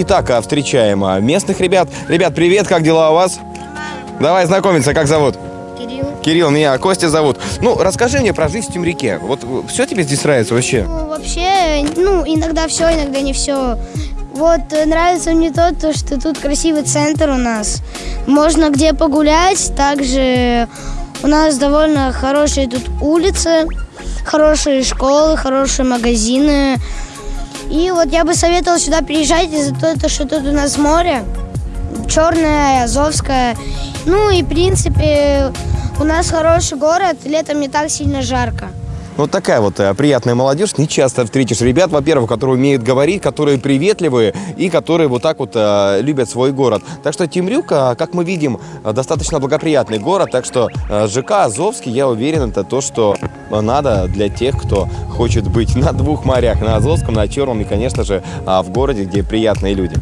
Итак, встречаем а, местных ребят. Ребят, привет, как дела у вас? Давай знакомиться, как зовут? Кирилл. Кирилл, меня Костя зовут. Ну, расскажи мне про жизнь в Темряке. Вот все тебе здесь нравится вообще? Ну, вообще, ну, иногда все, иногда не все. Вот э, нравится мне то, то, что тут красивый центр у нас. Можно где погулять. Также у нас довольно хорошие тут улицы, хорошие школы, хорошие магазины. И вот я бы советовала сюда приезжать из-за того, что тут у нас море. Черное, Азовское. Ну и, в принципе, у нас хороший город, летом не так сильно жарко. Вот такая вот э, приятная молодежь. Не часто встретишь ребят, во-первых, которые умеют говорить, которые приветливые и которые вот так вот э, любят свой город. Так что Темрюк, э, как мы видим, э, достаточно благоприятный город. Так что э, ЖК Азовский, я уверен, это то, что надо для тех, кто хочет быть на двух морях, на Азовском, на Черном и, конечно же, э, в городе, где приятные люди.